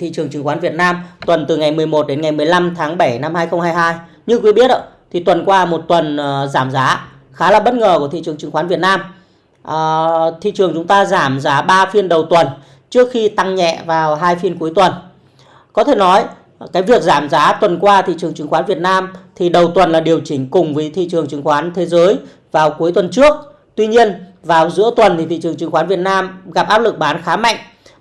thị trường chứng khoán Việt Nam, tuần từ ngày 11 đến ngày 15 tháng 7 năm 2022. Như quý biết thì tuần qua một tuần ờ, giảm giá, khá là bất ngờ của thị trường chứng khoán Việt Nam. Ờ, thị trường chúng ta giảm giá 3 phiên đầu tuần, trước khi tăng nhẹ vào hai phiên cuối tuần. Có thể nói, cái việc giảm giá tuần qua thị trường chứng khoán Việt Nam thì đầu tuần là điều chỉnh cùng với thị trường chứng khoán thế giới vào cuối tuần trước. Tuy nhiên, vào giữa tuần thì thị trường chứng khoán Việt Nam gặp áp lực bán khá mạnh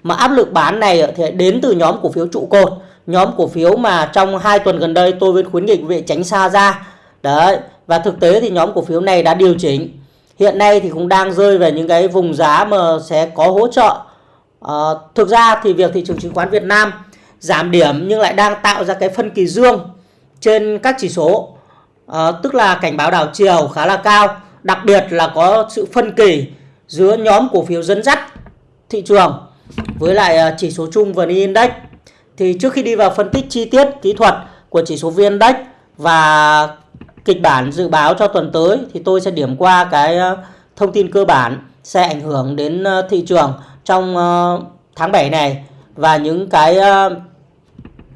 mà áp lực bán này thì đến từ nhóm cổ phiếu trụ cột. Nhóm cổ phiếu mà trong hai tuần gần đây tôi vẫn khuyến nghị quý vị tránh xa ra. Đấy và thực tế thì nhóm cổ phiếu này đã điều chỉnh. Hiện nay thì cũng đang rơi về những cái vùng giá mà sẽ có hỗ trợ. À, thực ra thì việc thị trường chứng khoán Việt Nam giảm điểm nhưng lại đang tạo ra cái phân kỳ dương trên các chỉ số. À, tức là cảnh báo đảo chiều khá là cao. Đặc biệt là có sự phân kỳ giữa nhóm cổ phiếu dẫn dắt thị trường với lại à, chỉ số chung VN Index thì trước khi đi vào phân tích chi tiết kỹ thuật của chỉ số VN Index và kịch bản dự báo cho tuần tới thì tôi sẽ điểm qua cái à, thông tin cơ bản sẽ ảnh hưởng đến à, thị trường trong tháng 7 này và những cái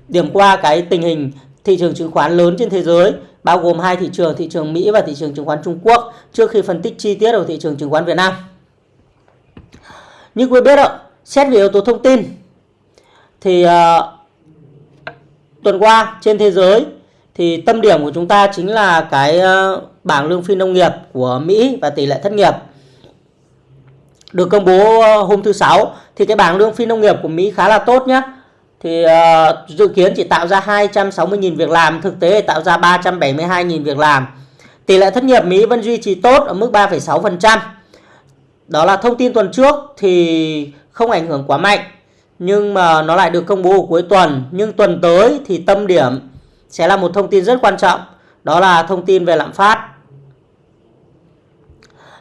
điểm qua cái tình hình thị trường chứng khoán lớn trên thế giới bao gồm hai thị trường thị trường Mỹ và thị trường chứng khoán Trung Quốc trước khi phân tích chi tiết ở thị trường chứng khoán Việt Nam. Như quý biết ạ, xét về yếu tố thông tin. Thì uh, tuần qua trên thế giới thì tâm điểm của chúng ta chính là cái uh, bảng lương phi nông nghiệp của Mỹ và tỷ lệ thất nghiệp được công bố à, hôm thứ sáu. Thì cái bảng lương phi nông nghiệp của Mỹ khá là tốt nhé thì uh, dự kiến chỉ tạo ra 260.000 việc làm thực tế tạo ra 372.000 việc làm. Tỷ lệ thất nghiệp Mỹ vẫn duy trì tốt ở mức 3,6% đó là thông tin tuần trước. Thì không ảnh hưởng quá mạnh, nhưng mà nó lại được công bố cuối tuần. Nhưng tuần tới thì tâm điểm sẽ là một thông tin rất quan trọng, đó là thông tin về lạm phát.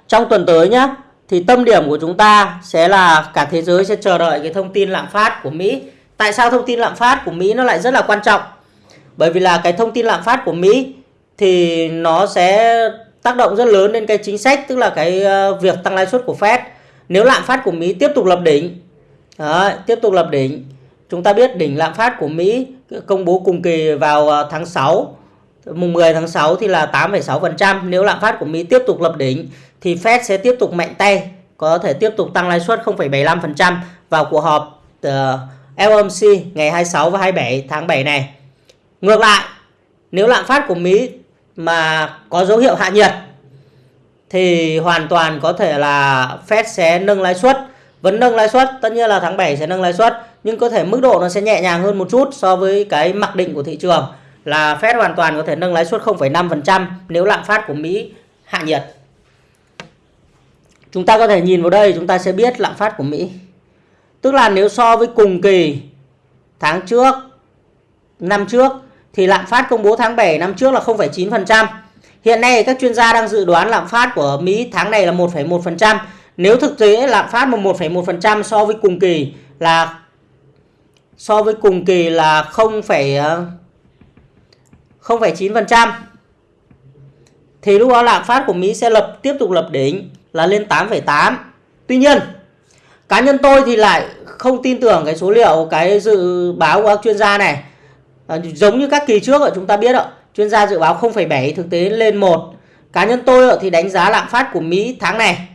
Trong tuần tới nhé thì tâm điểm của chúng ta sẽ là cả thế giới sẽ chờ đợi cái thông tin lạm phát của Mỹ. Tại sao thông tin lạm phát của Mỹ nó lại rất là quan trọng? Bởi vì là cái thông tin lạm phát của Mỹ thì nó sẽ tác động rất lớn đến cái chính sách, tức là cái ờ, việc tăng lãi suất của Fed nếu lạm phát của Mỹ tiếp tục lập đỉnh Đấy, tiếp tục lập đỉnh chúng ta biết đỉnh lạm phát của Mỹ công bố cùng kỳ vào à, tháng 6 mùng 10 tháng 6 thì là 8,6% nếu lạm phát của Mỹ tiếp tục lập đỉnh thì Fed sẽ tiếp tục mạnh tay có thể tiếp tục tăng lãi suất 0,75% vào cuộc họp à, uh, FOMC ngày 26 và 27 tháng 7 này. Ngược lại, nếu lạm phát của Mỹ mà có dấu hiệu hạ nhiệt thì hoàn toàn có thể là Fed sẽ nâng lãi suất. Vẫn nâng lãi suất tất nhiên là tháng 7 sẽ nâng lãi suất nhưng có thể mức độ nó sẽ nhẹ nhàng hơn một chút so với cái mặc định của thị trường là Fed hoàn toàn có thể nâng lãi suất 0,5% nếu lạm phát của Mỹ hạ nhiệt. Chúng ta có thể nhìn vào đây chúng ta sẽ biết lạm phát của Mỹ. Tức là nếu so với cùng kỳ tháng trước năm trước thì lạm phát công bố tháng 7 năm trước là 0,9%. Hiện nay các chuyên gia đang dự đoán lạm phát của Mỹ tháng này là 1,1%. Nếu thực tế lạm phát mà 1,1% so với cùng kỳ là so với cùng kỳ là 0, 0,9% ờ, thì lúc đó lạm phát của Mỹ sẽ lập tiếp tục lập đỉnh là lên 8,8. Tuy nhiên, cá nhân tôi thì lại không tin tưởng cái số liệu cái dự báo của các chuyên gia này à, giống như các kỳ trước ở chúng ta biết ạ chuyên gia dự báo 0,7 thực tế lên 1 cá nhân tôi thì đánh giá lạm phát của Mỹ tháng này.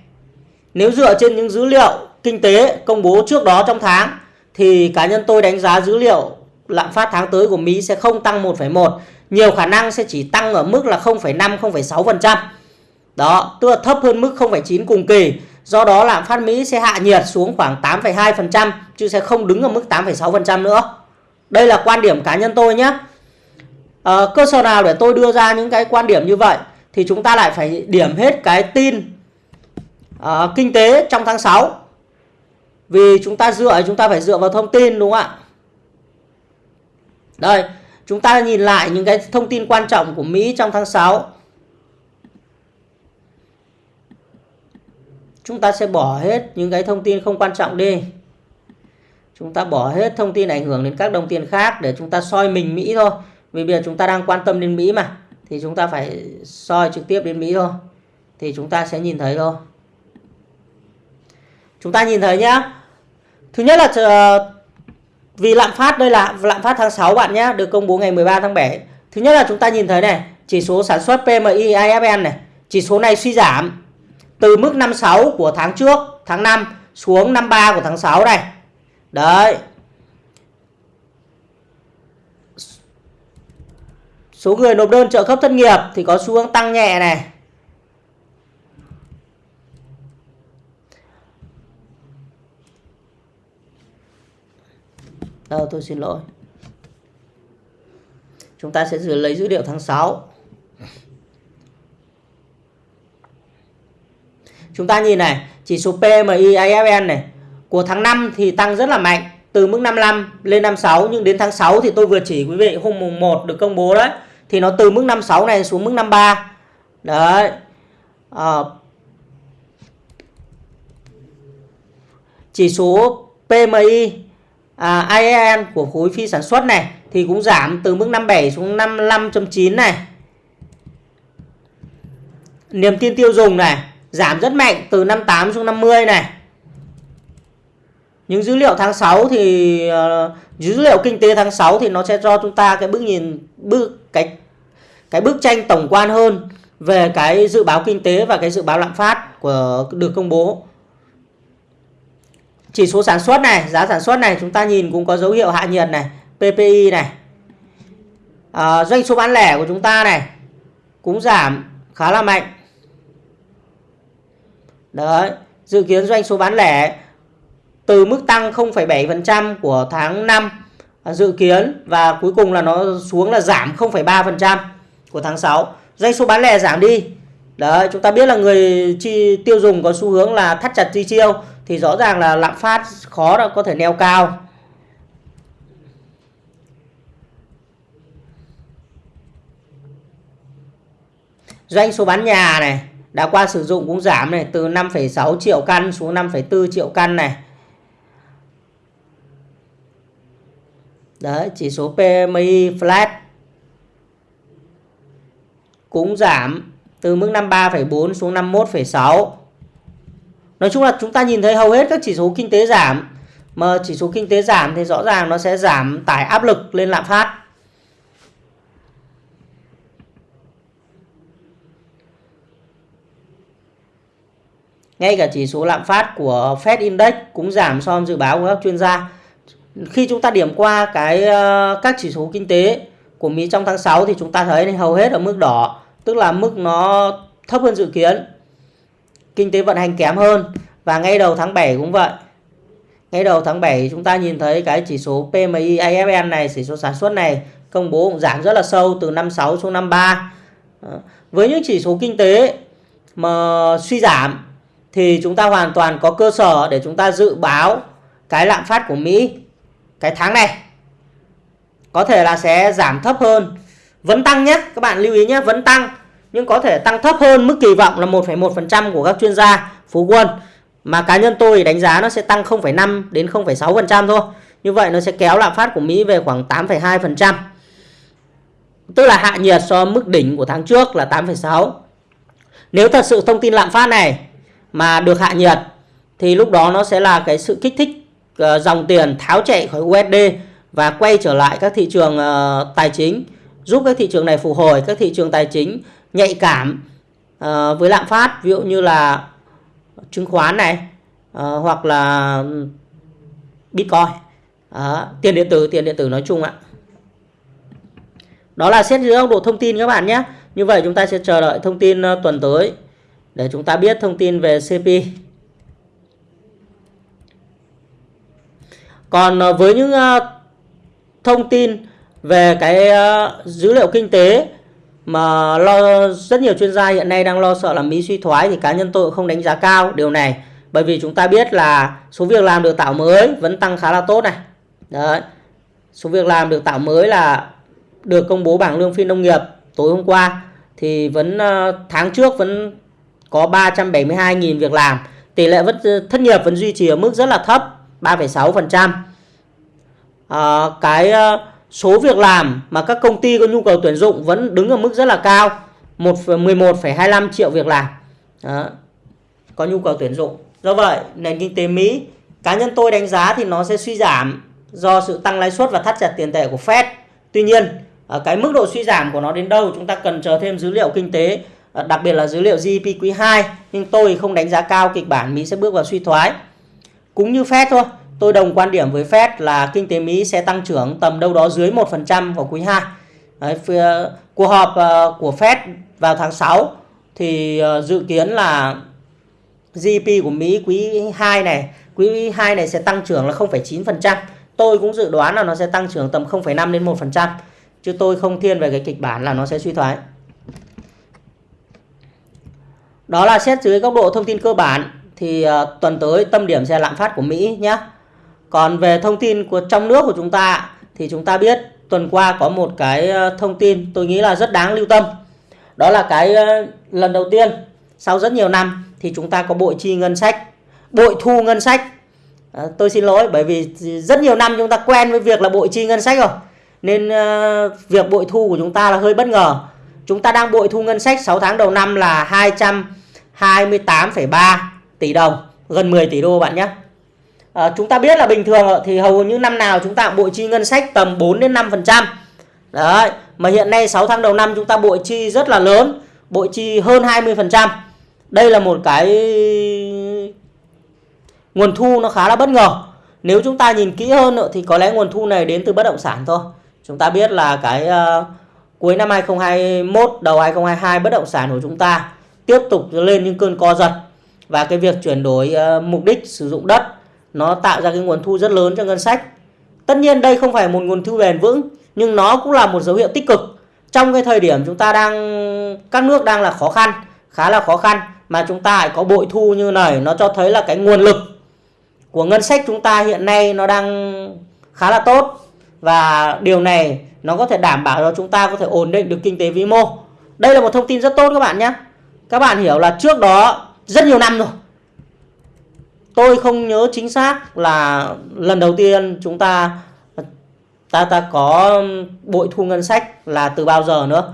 Nếu dựa trên những dữ liệu kinh tế công bố trước đó trong tháng thì cá nhân tôi đánh giá dữ liệu lạm phát tháng tới của Mỹ sẽ không tăng 1,1 nhiều khả năng sẽ chỉ tăng ở mức là 0,5 0,6% đó tức là thấp hơn mức 0,9 cùng kỳ. Do đó lạm phát Mỹ sẽ hạ nhiệt xuống khoảng 8,2% chứ sẽ không đứng ở mức 8,6% nữa. Đây là quan điểm cá nhân tôi nhé. À, cơ sở nào để tôi đưa ra những cái quan điểm như vậy thì chúng ta lại phải điểm hết cái tin à, kinh tế trong tháng 6. Vì chúng ta dựa chúng ta phải dựa vào thông tin đúng không ạ? Đây, chúng ta nhìn lại những cái thông tin quan trọng của Mỹ trong tháng 6. Chúng ta sẽ bỏ hết những cái thông tin không quan trọng đi chúng ta bỏ hết thông tin ảnh hưởng đến các đồng tiền khác để chúng ta soi mình Mỹ thôi vì bây giờ chúng ta đang quan tâm đến Mỹ mà, thì chúng ta phải soi trực tiếp đến Mỹ thôi. Thì chúng ta sẽ nhìn thấy thôi. Chúng ta nhìn thấy nhá. Thứ nhất là ờ, vì lạm phát đây là lạm phát tháng 6 bạn nhé được công bố ngày 13 tháng 7 thứ nhất là chúng ta nhìn thấy này, chỉ số sản xuất PMI IFN này, chỉ số này suy giảm từ mức 56 của tháng trước, tháng 5 xuống 53 của tháng 6 này. Đấy. Số người nộp đơn trợ cấp thất nghiệp thì có xu hướng tăng nhẹ này Đâu tôi xin lỗi. Chúng ta sẽ lấy dữ liệu tháng 6. Chúng ta nhìn này, chỉ số PMI IFN này của tháng 5 thì tăng rất là mạnh từ mức 55 lên 56 nhưng đến tháng 6 thì tôi vừa chỉ quý vị hôm mùng 1 được công bố đấy thì nó từ mức 56 này xuống mức 53. Đấy. À, chỉ số PMI à, IEN của khối phi sản xuất này thì cũng giảm từ mức 57 xuống 55.9 này. Niềm tin tiêu dùng này giảm rất mạnh từ 58 xuống 50 này. Những dữ liệu tháng 6 thì uh, dữ liệu kinh tế tháng 6 thì nó sẽ cho chúng ta cái bức nhìn bức cái cái bức tranh tổng quan hơn về cái dự báo kinh tế và cái dự báo lạm phát của được công bố. Chỉ số sản xuất này giá sản xuất này chúng ta nhìn cũng có dấu hiệu hạ nhiệt này PPI này. À, doanh số bán lẻ của chúng ta này cũng giảm khá là mạnh. Đấy dự kiến doanh số bán lẻ từ mức tăng 0,7% của tháng 5 dự kiến và cuối cùng là nó xuống là giảm 0,3% của tháng 6 doanh số bán lẻ giảm đi. Đấy chúng ta biết là người chi tiêu dùng có xu hướng là thắt chặt chi tiêu thì rõ ràng là lạm phát khó là có thể neo cao. Doanh số bán nhà này đã qua sử dụng cũng giảm này từ 5,6 triệu căn xuống 5,4 triệu căn này. Đấy chỉ số PMI flat cũng giảm từ mức 53,4 xuống 51,6 Nói chung là chúng ta nhìn thấy hầu hết các chỉ số kinh tế giảm mà chỉ số kinh tế giảm thì rõ ràng nó sẽ giảm tải áp lực lên lạm phát. Ngay cả chỉ số lạm phát của Fed Index cũng giảm so với dự báo của các chuyên gia. Khi chúng ta điểm qua cái ờ, các chỉ số kinh tế của Mỹ trong tháng 6 thì chúng ta thấy hầu hết ở mức đỏ, tức là mức nó thấp hơn dự kiến. Kinh tế vận hành kém hơn và ngay đầu tháng 7 cũng vậy. Ngay đầu tháng 7 chúng ta nhìn thấy cái chỉ số PMI IFN này chỉ số sản xuất này công bố cũng giảm rất là sâu từ 56 xuống 53 ờ, với những chỉ số kinh tế mà suy giảm thì chúng ta hoàn toàn có cơ sở để chúng ta dự báo cái lạm phát của Mỹ cái tháng này có thể là sẽ giảm thấp hơn. Vẫn tăng nhé các bạn lưu ý nhé vẫn tăng. Nhưng có thể tăng thấp hơn mức kỳ vọng là 1,1% của các chuyên gia phú quân. Mà cá nhân tôi đánh giá nó sẽ tăng 0,5 đến 0,6% thôi. Như vậy nó sẽ kéo lạm phát của Mỹ về khoảng 8,2% tức là hạ nhiệt so mức đỉnh của tháng trước là 8,6 nếu thật sự thông tin lạm phát này mà được hạ nhiệt thì lúc đó nó sẽ là cái sự kích thích Ờ, dòng tiền tháo chạy khỏi USD và quay trở lại các thị trường ờ, tài chính, giúp các thị trường này phục hồi, các thị trường tài chính nhạy cảm ờ, với lạm phát, ví dụ như là chứng khoán này hoặc là ừ, bitcoin. Tiền điện tử, tiền điện tử nói chung ạ. Đó là xét dưới góc độ thông tin các bạn nhé. Như vậy chúng ta sẽ chờ đợi thông tin tuần tới để chúng ta biết thông tin về CP còn ờ, với những ờ, thông tin về cái ờ, dữ liệu kinh tế mà lo rất nhiều chuyên gia hiện nay đang lo sợ là Mỹ suy thoái thì cá nhân tôi cũng không đánh giá cao điều này. Bởi vì chúng ta biết là số việc làm được tạo mới vẫn tăng khá là tốt này. Đấy. Số việc làm được tạo mới là được công bố bảng lương phi nông nghiệp tối hôm qua thì vẫn tháng trước vẫn có 372.000 việc làm. Tỷ lệ vẫn thất nghiệp vẫn duy trì ở mức rất là thấp. 3,6% à, ờ, cái ờ, số việc làm mà các công ty có nhu cầu tuyển dụng vẫn đứng ở mức rất là cao 11,25 triệu việc làm Đó. có nhu cầu tuyển dụng do vậy nền kinh tế Mỹ cá nhân tôi đánh giá thì nó sẽ suy giảm do sự tăng lãi suất và thắt chặt tiền tệ của Fed. Tuy nhiên, cái mức độ suy giảm của nó đến đâu chúng ta cần chờ thêm dữ liệu kinh tế, đặc biệt là dữ liệu GDP quý 2. Nhưng tôi không đánh giá cao kịch bản Mỹ sẽ bước vào suy thoái. Cũng như Fed thôi, tôi đồng quan điểm với Fed là kinh tế Mỹ sẽ tăng trưởng tầm đâu đó dưới 1% vào quý 2. Đấy, ờ, cuộc họp ờ, của Fed vào tháng 6 thì ờ, dự kiến là GDP của Mỹ quý 2 này, quý 2 này sẽ tăng trưởng là 0,9%. Tôi cũng dự đoán là nó sẽ tăng trưởng tầm 0,5 đến 1%, chứ tôi không thiên về cái kịch bản là nó sẽ suy thoái. Đó là xét dưới góc độ thông tin cơ bản thì uh, tuần tới tâm điểm sẽ lạm phát của Mỹ nhé. Còn về thông tin của trong nước của chúng ta thì chúng ta biết tuần qua có một cái ờ, thông tin tôi nghĩ là rất đáng lưu tâm. Đó là cái uh, lần đầu tiên sau rất nhiều năm thì chúng ta có bội chi ngân sách bội thu ngân sách à, tôi xin lỗi bởi vì rất nhiều năm chúng ta quen với việc là bội chi ngân sách rồi nên uh, việc bội thu của chúng ta là hơi bất ngờ chúng ta đang bội thu ngân sách 6 tháng đầu năm là 228,3 tỷ đồng gần 10 tỷ đô bạn nhé. À, chúng ta biết là bình thường thì hầu như năm nào chúng ta bội chi ngân sách tầm 4 đến 5 phần trăm. Đấy mà hiện nay 6 tháng đầu năm chúng ta bội chi rất là lớn bội chi hơn 20 phần trăm. Đây là một cái nguồn thu nó khá là bất ngờ. Nếu chúng ta nhìn kỹ hơn nữa thì có lẽ nguồn thu này đến từ bất động sản thôi. Chúng ta biết là cái uh, cuối năm 2021 đầu 2022 bất động sản của chúng ta tiếp tục lên những cơn co giật và cái việc chuyển đổi uh, mục đích sử dụng đất nó tạo ra cái nguồn thu rất lớn cho ngân sách. Tất nhiên đây không phải một nguồn thu bền vững nhưng nó cũng là một dấu hiệu tích cực. Trong cái thời điểm chúng ta đang các nước đang là khó khăn khá là khó khăn mà chúng ta lại có bội thu như này nó cho thấy là cái nguồn lực của ngân sách chúng ta hiện nay nó đang khá là tốt. Và điều này nó có thể đảm bảo cho chúng ta có thể ổn định được kinh tế vĩ mô. Đây là một thông tin rất tốt các bạn nhé. Các bạn hiểu là trước đó rất nhiều năm rồi tôi không nhớ chính xác là lần đầu tiên chúng ta ta ta có bội thu ngân sách là từ bao giờ nữa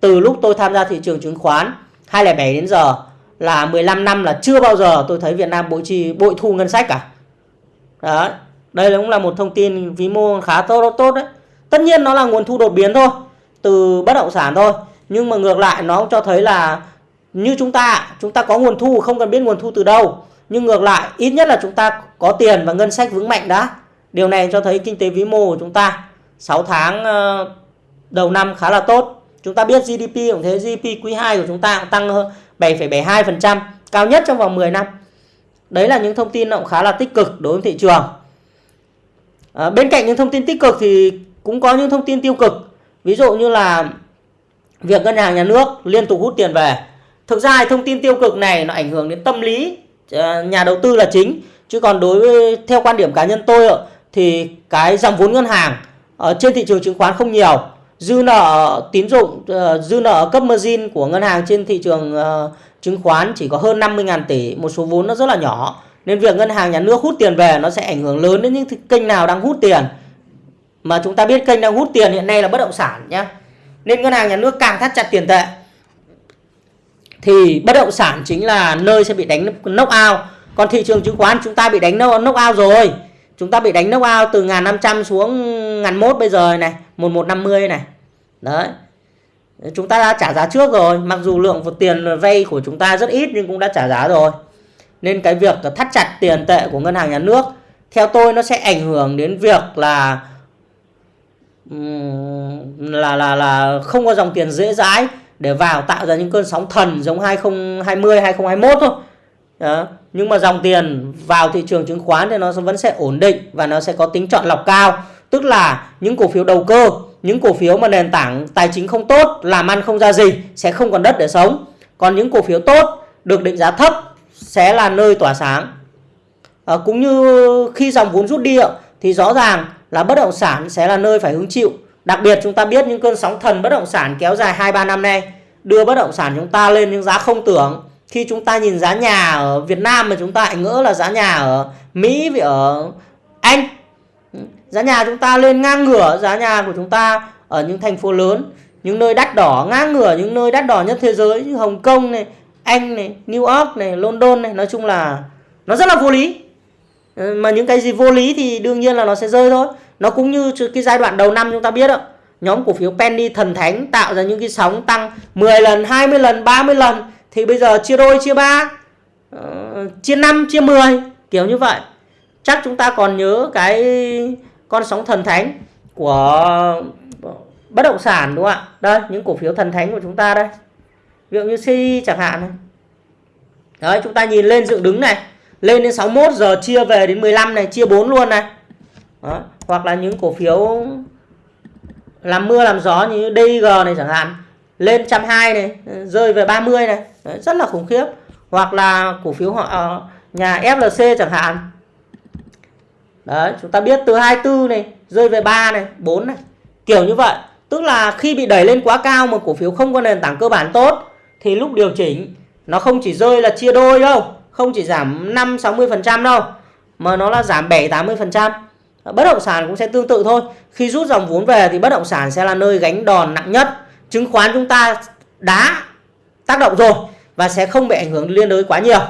từ lúc tôi tham gia thị trường chứng khoán 2007 đến giờ là 15 năm là chưa bao giờ tôi thấy Việt Nam bội chi bội thu ngân sách cả. Đấy. Đây cũng là một thông tin vĩ mô khá tốt tốt đấy. Tất nhiên nó là nguồn thu đột biến thôi, từ bất động sản thôi, nhưng mà ngược lại nó cho thấy là như chúng ta, chúng ta có nguồn thu không cần biết nguồn thu từ đâu, nhưng ngược lại ít nhất là chúng ta có tiền và ngân sách vững mạnh đã. Điều này cho thấy kinh tế vĩ mô của chúng ta 6 tháng ờ, đầu năm khá là tốt. Chúng ta biết GDP cũng thế, GDP quý 2 của chúng ta cũng tăng hơn 7,72%, cao nhất trong vòng 10 năm. Đấy là những thông tin cũng khá là tích cực đối với thị trường. À, bên cạnh những thông tin tích cực thì cũng có những thông tin tiêu cực. Ví dụ như là việc ngân hàng nhà nước liên tục hút tiền về. Thực ra thông tin tiêu cực này nó ảnh hưởng đến tâm lý ờ, nhà đầu tư là chính. Chứ còn đối với, theo quan điểm cá nhân tôi thì cái dòng vốn ngân hàng ở trên thị trường chứng khoán không nhiều. Dư nợ tín dụng ờ, dư nợ cấp margin của ngân hàng trên thị trường ờ, chứng khoán chỉ có hơn 50.000 tỷ, một số vốn nó rất là nhỏ. Nên việc ngân hàng nhà nước hút tiền về nó sẽ ảnh hưởng lớn đến những kênh nào đang hút tiền. Mà chúng ta biết kênh đang hút tiền hiện nay là bất động sản nhé nên ngân hàng nhà nước càng thắt chặt tiền tệ thì bất động sản chính là nơi sẽ bị đánh knock out. Còn thị trường chứng khoán, chúng ta bị đánh knock out rồi. Chúng ta bị đánh knock out từ 1500 xuống 1001 bây giờ này 1150 này. Đấy. Chúng ta đã trả giá trước rồi. Mặc dù lượng tiền vay của chúng ta rất ít nhưng cũng đã trả giá rồi. Nên cái việc thắt chặt tiền tệ của ngân hàng nhà nước, theo tôi nó sẽ ảnh hưởng đến việc là là là là không có dòng tiền dễ dãi để vào tạo ra những cơn sóng thần giống 2020 2021 thôi. Đó. nhưng mà dòng tiền vào thị trường chứng khoán thì nó vẫn sẽ ổn định và nó sẽ có tính chọn lọc cao. Tức là những cổ phiếu đầu cơ những cổ phiếu mà nền tảng tài chính không tốt làm ăn không ra gì sẽ không còn đất để sống. Còn những cổ phiếu tốt được định giá thấp sẽ là nơi tỏa sáng. À, cũng như khi dòng vốn rút đi thì rõ ràng là bất động sản sẽ là nơi phải hứng chịu đặc biệt chúng ta biết những cơn sóng thần bất động sản kéo dài 2-3 năm nay đưa bất động sản chúng ta lên những giá không tưởng. Khi chúng ta nhìn giá nhà ở Việt Nam mà chúng ta lại ngỡ là giá nhà ở Mỹ với ở Anh. Giá nhà chúng ta lên ngang ngửa, giá nhà của chúng ta ở những thành phố lớn, những nơi đắt đỏ ngang ngửa, những nơi đắt đỏ nhất thế giới như Hồng Kông này, Anh này, New York này, London này, nói chung là nó rất là vô lý. Mà những cái gì vô lý thì đương nhiên là nó sẽ rơi thôi nó cũng như cái giai đoạn đầu năm chúng ta biết đó. Nhóm cổ phiếu penny thần thánh tạo ra những cái sóng tăng 10 lần 20 lần 30 lần thì bây giờ chia đôi chia ba uh, chia 5 chia 10 kiểu như vậy. Chắc chúng ta còn nhớ cái con sóng thần thánh của bất động sản đúng không ạ? Đây những cổ phiếu thần thánh của chúng ta đây. Ví dụ như CI chẳng hạn này. Đấy chúng ta nhìn lên dựng đứng này. Lên đến 61 giờ chia về đến 15 này chia 4 luôn này đó. hoặc là những cổ phiếu làm mưa làm gió như DIG này chẳng hạn lên 120 này rơi về 30 này. Đấy, rất là khủng khiếp. Hoặc là cổ phiếu họ ờ, nhà FLC chẳng hạn. Đấy chúng ta biết từ 24 này rơi về 3 này 4 này. Kiểu như vậy. Tức là khi bị đẩy lên quá cao mà cổ phiếu không có nền tảng cơ bản tốt thì lúc điều chỉnh nó không chỉ rơi là chia đôi đâu. Không chỉ giảm 5 60% đâu mà nó là giảm 7 80% Ờ, bất động sản cũng sẽ tương tự thôi. Khi rút dòng vốn về thì bất động sản sẽ là nơi gánh đòn nặng nhất. Chứng khoán chúng ta đã tác động rồi và sẽ không bị ảnh hưởng liên đới quá nhiều.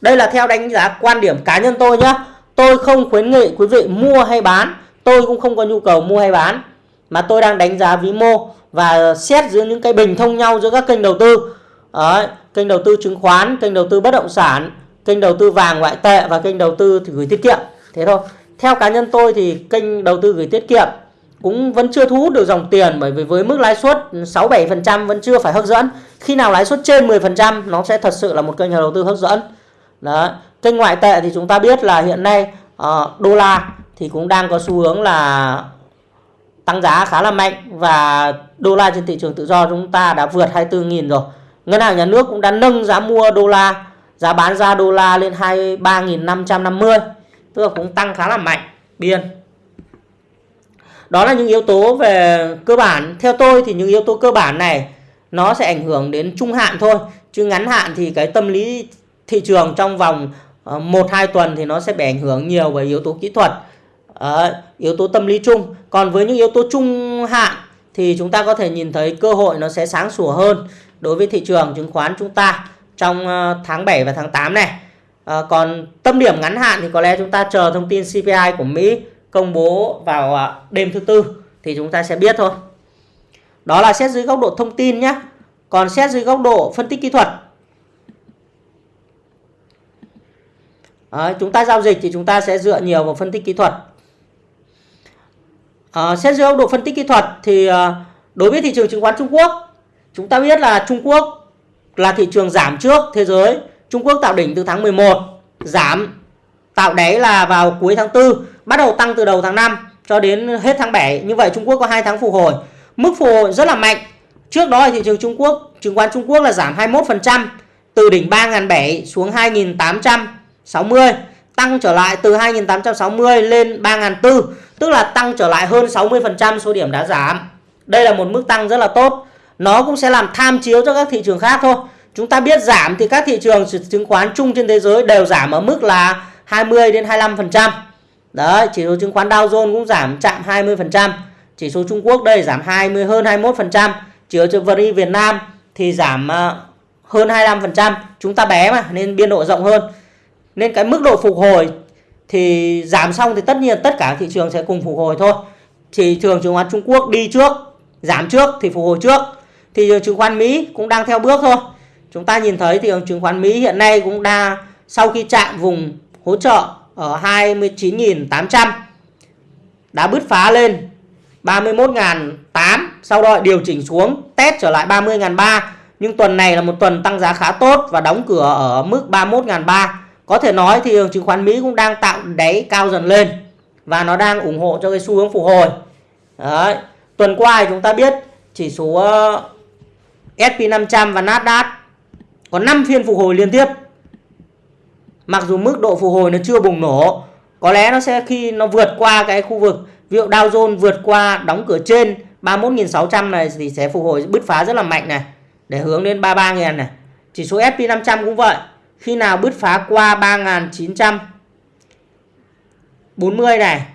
Đây là theo đánh giá quan điểm cá nhân tôi nhé tôi không khuyến nghị quý vị mua hay bán. Tôi cũng không có nhu cầu mua hay bán. Mà tôi đang đánh giá vĩ mô và xét giữa những cái bình thông nhau giữa các kênh đầu tư. Đấy, kênh đầu tư chứng khoán kênh đầu tư bất động sản kênh đầu tư vàng ngoại tệ và kênh đầu tư thì gửi tiết kiệm. Thế thôi theo cá nhân tôi thì kênh đầu tư gửi tiết kiệm cũng vẫn chưa thu hút được dòng tiền bởi vì với mức lãi suất 6-7% vẫn chưa phải hấp dẫn. Khi nào lãi suất trên 10% nó sẽ thật sự là một kênh đầu tư hấp dẫn. Đó. Kênh ngoại tệ thì chúng ta biết là hiện nay uh, đô la thì cũng đang có xu hướng là tăng giá khá là mạnh và đô la trên thị trường tự do chúng ta đã vượt 24.000 rồi. Ngân hàng nhà nước cũng đã nâng giá mua đô la, giá bán ra đô la lên 23.550, tức là cũng tăng khá là mạnh biên. Đó là những yếu tố về cơ bản. Theo tôi thì những yếu tố cơ bản này nó sẽ ảnh hưởng đến trung hạn thôi, chứ ngắn hạn thì cái tâm lý thị trường trong vòng ờ, 1 hai 2 tuần thì nó sẽ bị ảnh hưởng nhiều bởi yếu tố kỹ thuật. Ờ, yếu tố tâm lý chung. Còn với những yếu tố trung hạn thì chúng ta có thể nhìn thấy cơ hội nó sẽ sáng sủa hơn đối với thị trường chứng khoán chúng ta trong ờ, tháng 7 và tháng 8 này. À, còn tâm điểm ngắn hạn thì có lẽ chúng ta chờ thông tin CPI của Mỹ công bố vào à, đêm thứ tư thì chúng ta sẽ biết thôi. Đó là xét dưới góc độ thông tin nhé. Còn xét dưới góc độ phân tích kỹ thuật à, chúng ta giao dịch thì chúng ta sẽ dựa nhiều vào phân tích kỹ thuật à, xét dưới góc độ phân tích kỹ thuật thì à, đối với thị trường chứng khoán Trung Quốc chúng ta biết là Trung Quốc là thị trường giảm trước thế giới Trung Quốc tạo đỉnh từ tháng 11 giảm tạo đáy là vào cuối tháng 4 bắt đầu tăng từ đầu tháng 5 cho đến hết tháng 7 như vậy Trung Quốc có 2 tháng phục hồi mức phục hồi rất là mạnh trước đó thị trường Trung Quốc chứng khoán Trung Quốc là giảm 21% từ đỉnh 3.700 xuống 2.860, tăng trở lại từ 2.860 lên 3.400, tức là tăng trở lại hơn 60% số điểm đã giảm. Đây là một mức tăng rất là tốt. Nó cũng sẽ làm tham chiếu cho các thị trường khác thôi. Chúng ta biết giảm thì các thị trường chứng khoán chung trên thế giới đều giảm ở mức là 20 đến 25%. Đấy, chỉ số chứng khoán Dow Jones cũng giảm chạm 20%. Chỉ số Trung Quốc đây giảm 20 hơn 21%. Chỉ số VN Việt Nam thì giảm ờ, hơn 25%. Chúng ta bé mà nên biên độ rộng hơn nên cái mức độ phục hồi thì giảm xong thì tất nhiên tất cả thị trường sẽ cùng phục hồi thôi thị trường chứng khoán Trung Quốc đi trước giảm trước thì phục hồi trước thị trường chứng khoán Mỹ cũng đang theo bước thôi chúng ta nhìn thấy thị trường chứng khoán Mỹ hiện nay cũng đang, sau khi chạm vùng hỗ trợ ở 29.800 đã bứt phá lên 31.800 sau đó điều chỉnh xuống, test trở lại 30.300 nhưng tuần này là một tuần tăng giá khá tốt và đóng cửa ở mức 31.300 có thể nói thị trường chứng khoán Mỹ cũng đang tạo đáy cao dần lên và nó đang ủng hộ cho cái xu hướng phục hồi. Đấy. Tuần qua thì chúng ta biết chỉ số uh, S&P 500 và Nasdaq có 5 phiên phục hồi liên tiếp. Mặc dù mức độ phục hồi nó chưa bùng nổ, có lẽ nó sẽ khi nó vượt qua cái khu vực ví dụ Dow Jones vượt qua đóng cửa trên 31.600 này thì sẽ phục hồi bứt phá rất là mạnh này để hướng đến 33.000 này. Chỉ số S&P 500 cũng vậy khi nào bứt phá qua 3.940 này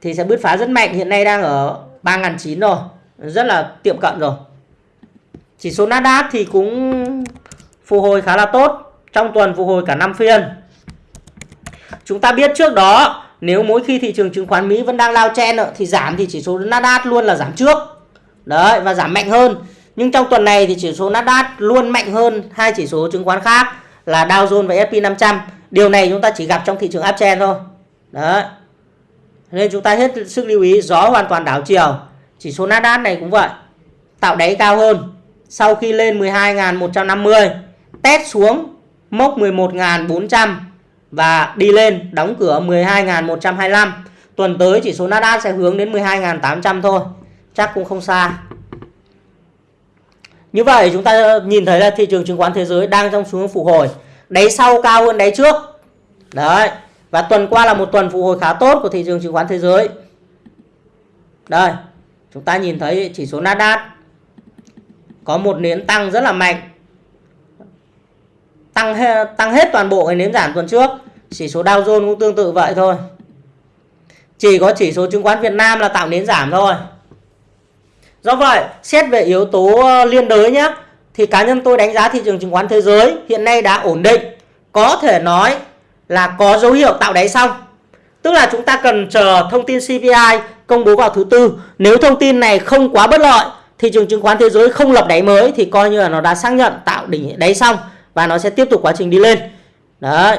thì sẽ bứt phá rất mạnh hiện nay đang ở 3.900 rồi rất là tiệm cận rồi chỉ số Nasdaq thì cũng phục hồi khá là tốt, trong tuần phục hồi cả 5 phiên. Chúng ta biết trước đó, nếu mỗi khi thị trường chứng khoán Mỹ vẫn đang lao chen thì giảm thì chỉ số Nasdaq luôn là giảm trước. Đấy, và giảm mạnh hơn. Nhưng trong tuần này thì chỉ số Nasdaq luôn mạnh hơn hai chỉ số chứng khoán khác là Dow Jones và S&P 500 điều này chúng ta chỉ gặp trong thị trường uptrend thôi. Đấy. Nên chúng ta hết sức lưu ý, gió hoàn toàn đảo chiều. Chỉ số Nasdaq này cũng vậy, tạo đáy cao hơn sau khi lên 12.150 test xuống mốc 11.400 và đi lên đóng cửa 12.125 tuần tới chỉ số Nasdaq sẽ hướng đến 12.800 thôi, chắc cũng không xa. Như vậy chúng ta nhìn thấy là thị trường chứng khoán thế giới đang trong xu hướng phục hồi, đáy sau cao hơn đáy trước. Đấy, và tuần qua là một tuần phục hồi khá tốt của thị trường chứng khoán thế giới. Đây, chúng ta nhìn thấy chỉ số Nasdaq có một nến tăng rất là mạnh. Tăng he, tăng hết toàn bộ cái nến giảm tuần trước. Chỉ số Dow Jones cũng tương tự vậy thôi. Chỉ có chỉ số chứng khoán Việt Nam là tạo nến giảm thôi. Do vậy xét về yếu tố ờ, liên đới nhé thì cá nhân tôi đánh giá thị trường chứng khoán thế giới hiện nay đã ổn định. Có thể nói là có dấu hiệu tạo đáy xong. Tức là chúng ta cần chờ thông tin CPI công bố vào thứ tư. Nếu thông tin này không quá bất lợi thị trường chứng khoán thế giới không lập đáy mới thì coi như là nó đã xác nhận tạo đỉnh đáy xong và nó sẽ tiếp tục quá trình đi lên. Đấy.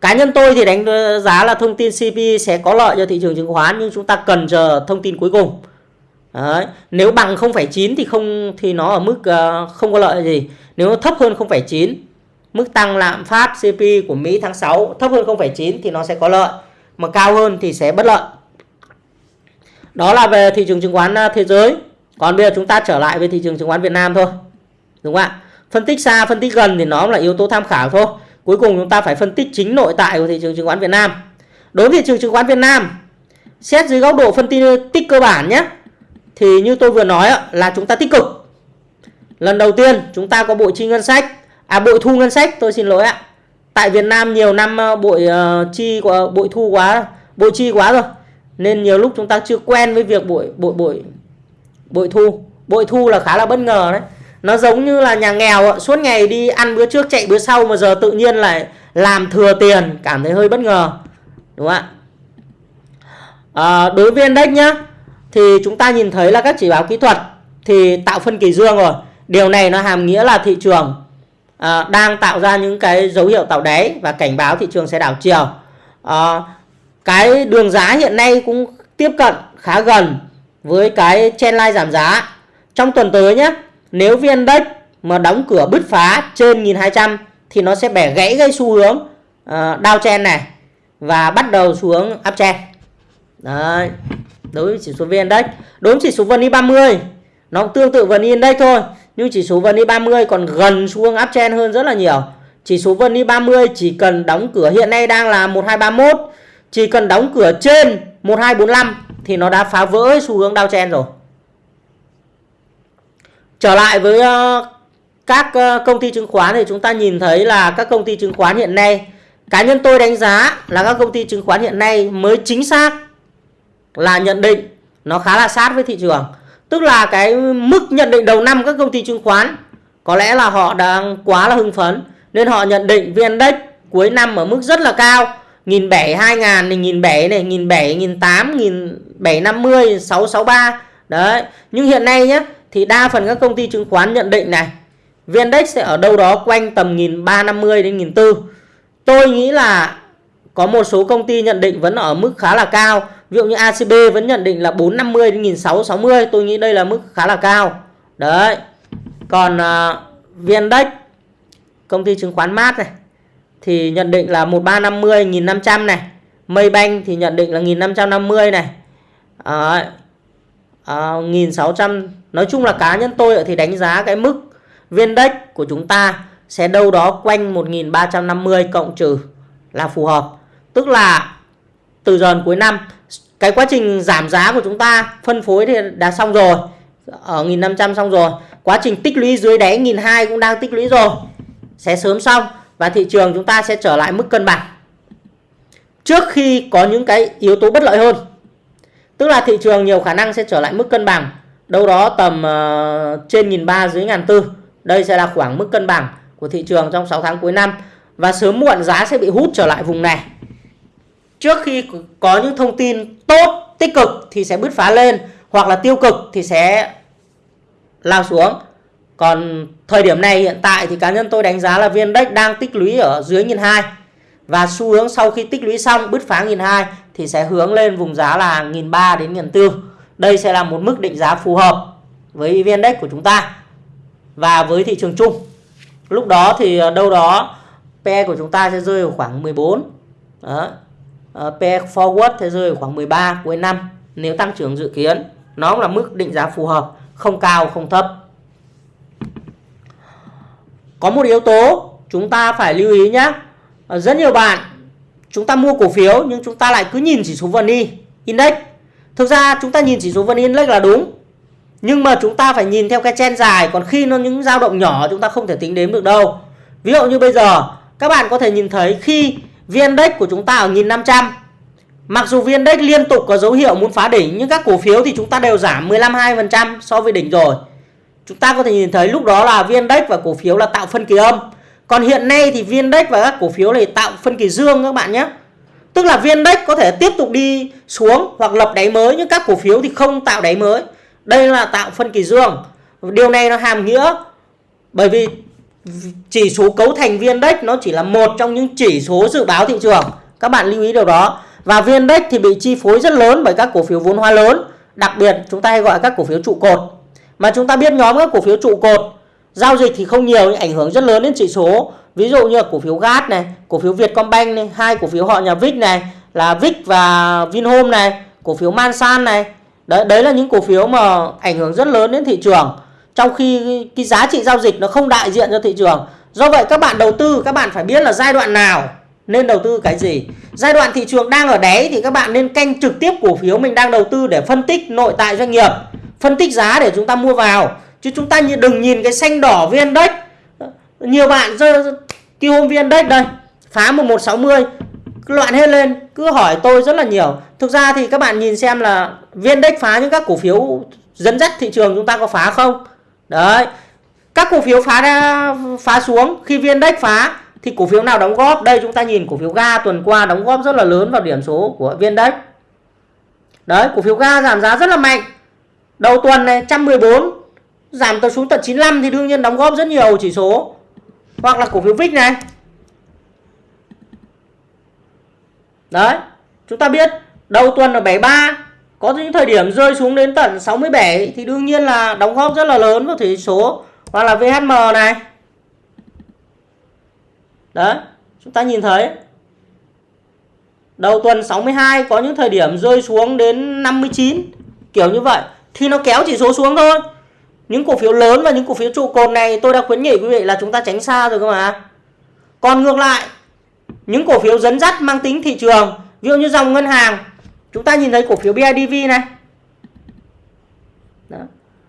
Cá nhân tôi thì đánh giá là thông tin CPI sẽ có lợi cho thị trường chứng khoán nhưng chúng ta cần chờ thông tin cuối cùng. Đấy. nếu bằng 0,9 thì không thì nó ở mức uh, không có lợi gì. Nếu nó thấp hơn 0,9 mức tăng lạm phát CPI của Mỹ tháng 6 thấp hơn 0,9 thì nó sẽ có lợi. Mà cao hơn thì sẽ bất lợi. Đó là về thị trường chứng khoán ờ, thế giới còn bây giờ chúng ta trở lại với thị trường chứng khoán Việt Nam thôi đúng không ạ? Phân tích xa phân tích gần thì nó là yếu tố tham khảo thôi. Cuối cùng chúng ta phải phân tích chính nội tại của thị trường chứng khoán Việt Nam. Đối với thị trường chứng khoán Việt Nam xét dưới góc độ phân tích cơ bản nhé thì như tôi vừa nói là chúng ta tích cực. Lần đầu tiên chúng ta có bội chi ngân sách à bội thu ngân sách tôi xin lỗi ạ. Tại Việt Nam nhiều năm ờ, bội uh, chi bội thu quá bội chi quá rồi. Nên nhiều lúc chúng ta chưa quen với việc bội bội bội bội thu. Bội thu là khá là bất ngờ đấy. Nó giống như là nhà nghèo suốt ngày đi ăn bữa trước chạy bữa sau mà giờ tự nhiên lại làm thừa tiền. Cảm thấy hơi bất ngờ. Đúng không ạ? À, đối với index nhá thì chúng ta nhìn thấy là các chỉ báo kỹ thuật thì tạo phân kỳ dương rồi. Điều này nó hàm nghĩa là thị trường à, đang tạo ra những cái dấu hiệu tạo đáy và cảnh báo thị trường sẽ đảo chiều. À, cái đường giá hiện nay cũng tiếp cận khá gần với cái trendline giảm giá trong tuần tới nhé nếu VN Index mà đóng cửa bứt phá trên 1200 thì nó sẽ bẻ gãy gây xu hướng uh, downtrend này và bắt đầu xuống uptrend. Đấy. Đối với chỉ số VN Index, đối với chỉ số VN 30 nó cũng tương tự VN Index thôi, nhưng chỉ số VN 30 còn gần xu hướng uptrend hơn rất là nhiều. Chỉ số VN 30 chỉ cần đóng cửa hiện nay đang là 1231, chỉ cần đóng cửa trên 1245 thì nó đã phá vỡ xu hướng downtrend rồi. Trở lại với ờ, các ờ, công ty chứng khoán thì chúng ta nhìn thấy là các công ty chứng khoán hiện nay, cá nhân tôi đánh giá là các công ty chứng khoán hiện nay mới chính xác là nhận định nó khá là sát với thị trường. Tức là cái mức nhận định đầu năm các công ty chứng khoán có lẽ là họ đang quá là hưng phấn, nên họ nhận định VN Index cuối năm ở mức rất là cao. Nghìn bảy hai ngàn này, nghìn bảy này, nghìn bảy, nghìn tám, nghìn bảy năm mươi, sáu sáu ba Đấy. Nhưng hiện nay nhé, thì đa phần các công ty chứng khoán nhận định này VN-Index sẽ ở đâu đó quanh tầm 1350 đến 1400. Tôi nghĩ là có một số công ty nhận định vẫn ở mức khá là cao. Ví dụ như ACB vẫn nhận định là 450 đến 1660, tôi nghĩ đây là mức khá là cao. Đấy. Còn uh, à, công ty chứng khoán mát này thì nhận định là 1350 1500 này. Maybank thì nhận định là 1550 này. Đấy. À, 1600 Nói chung là cá nhân tôi thì đánh giá cái mức viên index của chúng ta sẽ đâu đó quanh 1350 cộng trừ là phù hợp. Tức là từ giờ cuối năm cái quá trình giảm giá của chúng ta phân phối thì đã xong rồi. Ở 1500 xong rồi. Quá trình tích lũy dưới đáy 1200 cũng đang tích lũy rồi. Sẽ sớm xong và thị trường chúng ta sẽ trở lại mức cân bằng. Trước khi có những cái yếu tố bất lợi hơn. Tức là thị trường nhiều khả năng sẽ trở lại mức cân bằng đâu đó tầm uh, trên nghìn ba dưới ngàn tư đây sẽ là khoảng mức cân bằng của thị trường trong 6 tháng cuối năm và sớm muộn giá sẽ bị hút trở lại vùng này trước khi có những thông tin tốt tích cực thì sẽ bứt phá lên hoặc là tiêu cực thì sẽ lao xuống còn thời điểm này, hiện tại thì cá nhân tôi đánh giá là viên index đang tích lũy ở dưới nghìn hai. Và xu hướng sau khi tích lũy xong, bứt phá nghìn hai thì sẽ hướng lên vùng giá là nghìn ba đến nghìn bốn đây sẽ là một mức định giá phù hợp với vn index của chúng ta và với thị trường chung. Lúc đó thì ờ, đâu đó PE của chúng ta sẽ rơi vào khoảng 14 đó. Ờ, PE forward sẽ rơi vào khoảng 13 cuối năm. Nếu tăng trưởng dự kiến, nó là mức định giá phù hợp, không cao, không thấp có một yếu tố chúng ta phải lưu ý nhé ờ, rất nhiều bạn chúng ta mua cổ phiếu nhưng chúng ta lại cứ nhìn chỉ số VN Index. Thực ra chúng ta nhìn chỉ số VN Index là đúng, nhưng mà chúng ta phải nhìn theo cái chen dài, còn khi nó những dao động nhỏ chúng ta không thể tính đếm được đâu. Ví dụ như bây giờ, các bạn có thể nhìn thấy khi VN Index của chúng ta ở 1500 Mặc dù VN Index liên tục có dấu hiệu muốn phá đỉnh, nhưng các cổ phiếu thì chúng ta đều giảm 15-2% so với đỉnh rồi. Chúng ta có thể nhìn thấy lúc đó là VN Index và cổ phiếu là tạo phân kỳ âm. Còn hiện nay thì VN Index và các cổ phiếu này tạo phân kỳ dương các bạn nhé. Tức là VN Index có thể tiếp tục đi xuống hoặc lập đáy mới, nhưng các cổ phiếu thì không tạo đáy mới. Đây là tạo phân kỳ dương. Điều này nó hàm nghĩa, bởi vì chỉ số cấu thành VN Index nó chỉ là một trong những chỉ số dự báo thị trường. Các bạn lưu ý điều đó. Và VN Index thì bị chi phối rất lớn bởi các cổ phiếu vốn hóa lớn. Đặc biệt, chúng ta hay gọi các cổ phiếu trụ cột. Mà chúng ta biết nhóm các cổ phiếu trụ cột giao dịch thì không nhiều nhưng ảnh hưởng rất lớn đến chỉ số. Ví dụ như là cổ phiếu GAT này, cổ phiếu Vietcombank này, hai cổ phiếu họ nhà Vic này là Vic và Vinhome này, cổ phiếu Mansan này. Đấy đấy là những cổ phiếu mà ảnh hưởng rất lớn đến thị trường. Trong khi cái giá trị giao dịch nó không đại diện cho thị trường. Do vậy các bạn đầu tư các bạn phải biết là giai đoạn nào nên đầu tư cái gì giai đoạn thị trường đang ở đáy thì các bạn nên canh trực tiếp cổ phiếu mình đang đầu tư để phân tích nội tại doanh nghiệp phân tích giá để chúng ta mua vào. Chứ chúng ta đừng nhìn cái xanh đỏ viên index. Nhiều bạn rơi cái hôm viên index đây, phá 1160 loạn hết lên, cứ hỏi tôi rất là nhiều. Thực ra thì các bạn nhìn xem là viên index phá những các cổ phiếu dẫn dắt thị trường chúng ta có phá không? Đấy. Các cổ phiếu phá ra, phá xuống, khi viên index phá thì cổ phiếu nào đóng góp? Đây chúng ta nhìn cổ phiếu ga tuần qua đóng góp rất là lớn vào điểm số của viên index. Đấy, cổ phiếu ga giảm giá rất là mạnh đầu tuần này 114 giảm tới xuống tận 95 thì đương nhiên đóng góp rất nhiều chỉ số. Hoặc là cổ phiếu VIX này. Đấy chúng ta biết đầu tuần là 73 có những thời điểm rơi xuống đến tận 67 thì đương nhiên là đóng góp rất là lớn vào chỉ số. Hoặc là VHM này. Đấy, chúng ta nhìn thấy. Đầu tuần 62 có những thời điểm rơi xuống đến 59 kiểu như vậy thì nó kéo chỉ số xuống thôi. Những cổ phiếu lớn và những cổ phiếu trụ cột này tôi đã khuyến nghị quý vị là chúng ta tránh xa rồi cơ mà. Còn ngược lại, những cổ phiếu dẫn dắt mang tính thị trường, ví dụ như dòng ngân hàng, chúng ta nhìn thấy cổ phiếu BIDV này. Đó.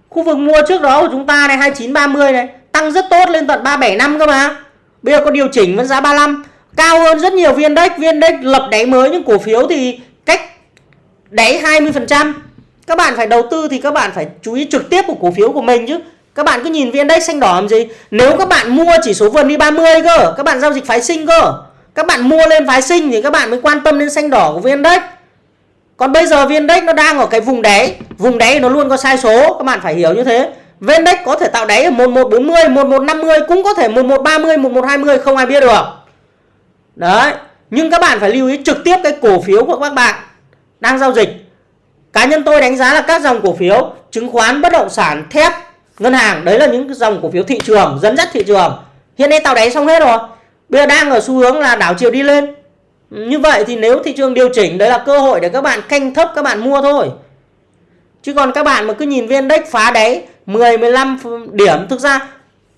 Khu vực mua trước đó của chúng ta này 2930 này, tăng rất tốt lên tận 375 cơ mà. Bây giờ có điều chỉnh vẫn giá 35 Cao hơn rất nhiều viên index Viên index lập đáy mới nhưng cổ phiếu thì cách đáy 20% các bạn phải đầu tư thì các bạn phải chú ý trực tiếp của cổ phiếu của mình chứ Các bạn cứ nhìn viên index xanh đỏ làm gì Nếu các bạn mua chỉ số vườn đi 30 cơ Các bạn giao dịch phái sinh cơ Các bạn mua lên phái sinh thì các bạn mới quan tâm đến xanh đỏ của viên index Còn bây giờ viên index nó đang ở cái vùng đáy Vùng đáy nó luôn có sai số Các bạn phải hiểu như thế Vendex có thể tạo đáy ở 1140, 1150 cũng có thể 1130, 1120 không ai biết được. Đấy. Nhưng các bạn phải lưu ý trực tiếp cái cổ phiếu của các bạn đang giao dịch. Cá nhân tôi đánh giá là các dòng cổ phiếu chứng khoán, bất động sản, thép, ngân hàng đấy là những dòng cổ phiếu thị trường dẫn dắt thị trường. Hiện nay tạo đáy xong hết rồi. Bây giờ đang ở xu hướng là đảo chiều đi lên. Như vậy thì nếu thị trường điều chỉnh đấy là cơ hội để các bạn canh thấp các bạn mua thôi. Chứ còn các bạn mà cứ nhìn viên index phá đáy 10 15 điểm thực ra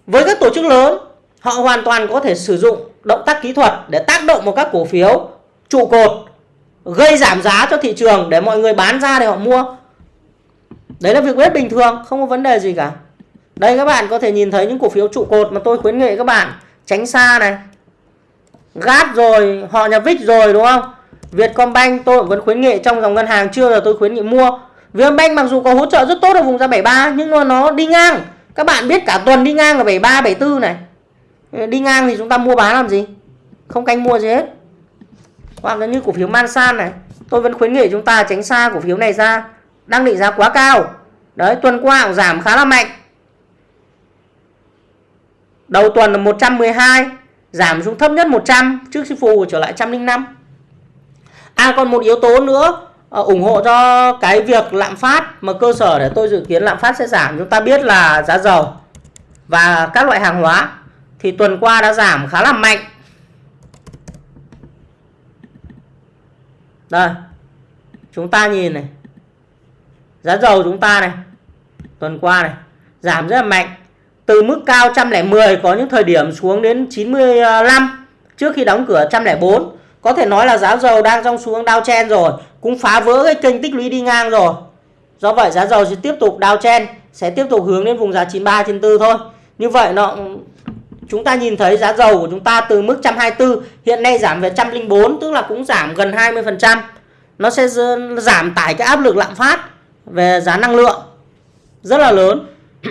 với các tổ chức lớn họ hoàn toàn có thể sử dụng động tác kỹ thuật để tác động vào các cổ phiếu trụ cột gây giảm giá cho thị trường để mọi người bán ra để họ mua. Đấy là việc rất bình thường, không có vấn đề gì cả. Đây các bạn có thể nhìn thấy những cổ phiếu trụ cột mà tôi khuyến nghị các bạn tránh xa này. Gát rồi, họ nhà vích rồi đúng không? Vietcombank tôi vẫn khuyến nghị trong dòng ngân hàng chưa là tôi khuyến nghị mua Vietcombank mặc dù có hỗ trợ rất tốt ở vùng giá 73 nhưng mà nó đi ngang. Các bạn biết cả tuần đi ngang ở 73 74 này. Đi ngang thì chúng ta mua bán làm gì? Không canh mua gì hết hoặc là như cổ phiếu Mansan này, tôi vẫn khuyến nghị chúng ta tránh xa cổ phiếu này ra. Đang định giá quá cao. Đấy, tuần qua cũng giảm khá là mạnh. Đầu tuần là 112 giảm xuống thấp nhất 100 trước khi phù trở lại 105 à còn một yếu tố nữa ờ, ủng hộ cho cái việc lạm phát mà cơ sở để tôi dự kiến lạm phát sẽ giảm. Chúng ta biết là giá dầu và các loại hàng hóa thì tuần qua đã giảm khá là mạnh. Đây, chúng ta nhìn này. Giá dầu chúng ta này, tuần qua này, giảm rất là mạnh. Từ mức cao 110 có những thời điểm xuống đến 95 trước khi đóng cửa 104 có thể nói là giá dầu đang trong xuống đao chen rồi, cũng phá vỡ cái kênh tích lũy đi ngang rồi. Do vậy giá dầu sẽ tiếp tục đao chen, sẽ tiếp tục hướng đến vùng giá 93 94 thôi. Như vậy nó chúng ta nhìn thấy giá dầu của chúng ta từ mức 124 hiện nay giảm về 104 tức là cũng giảm gần 20% nó sẽ giảm tải cái áp lực lạm phát về giá năng lượng, rất là lớn.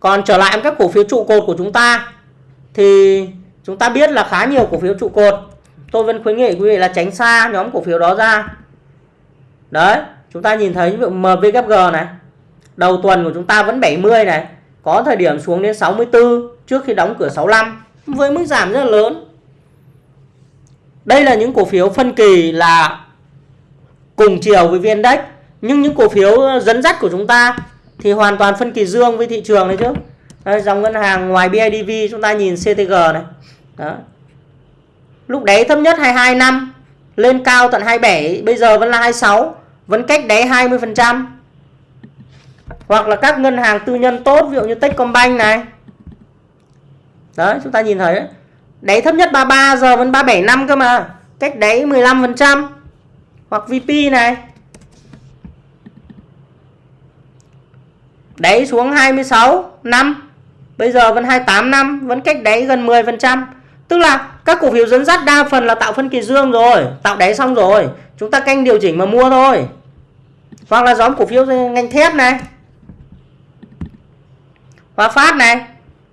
Còn trở lại các cổ phiếu trụ cột của chúng ta, thì chúng ta biết là khá nhiều cổ phiếu trụ cột. Tôi vẫn khuyến nghị quý vị là tránh xa nhóm cổ phiếu đó ra. Đấy, chúng ta nhìn thấy MVKG này, đầu tuần của chúng ta vẫn 70 này có thời điểm xuống đến 64 trước khi đóng cửa 65 với mức giảm rất là lớn. Đây là những cổ phiếu phân kỳ là cùng chiều với vn index nhưng những cổ phiếu ờ, dẫn dắt của chúng ta thì hoàn toàn phân kỳ dương với thị trường đấy chứ. Đây, dòng ngân hàng ngoài BIDV chúng ta nhìn CTG này. Đó. lúc đáy thấp nhất 22 năm lên cao tận 27 bây giờ vẫn là 26 vẫn cách đáy 20% hoặc là các ngân hàng tư nhân tốt, ví dụ như Techcombank này. Đấy, chúng ta nhìn thấy đấy. đáy thấp nhất 33 giờ vẫn 37 năm cơ mà. Cách đấy 15 phần trăm. Hoặc VP này. Đáy xuống 26 năm. Bây giờ vẫn 28 năm, vẫn cách đáy gần 10 phần trăm. Tức là các cổ phiếu dẫn dắt đa phần là tạo phân kỳ dương rồi. Tạo đáy xong rồi. Chúng ta canh điều chỉnh mà mua thôi. Hoặc là nhóm cổ phiếu ngành thép này. Hòa Phát này